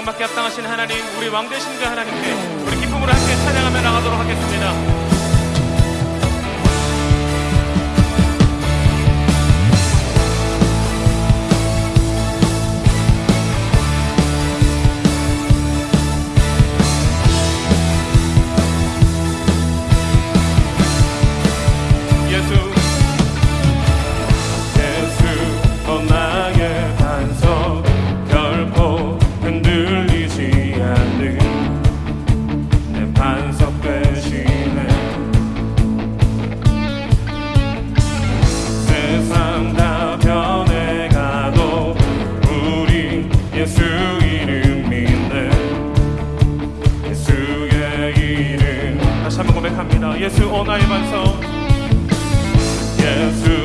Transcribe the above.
찬양받게 합당하신 하나님 우리 왕 되신 그 하나님께 우리 기쁨으로 함께 찬양 고백합니다. 예수 오나의 반성. 예수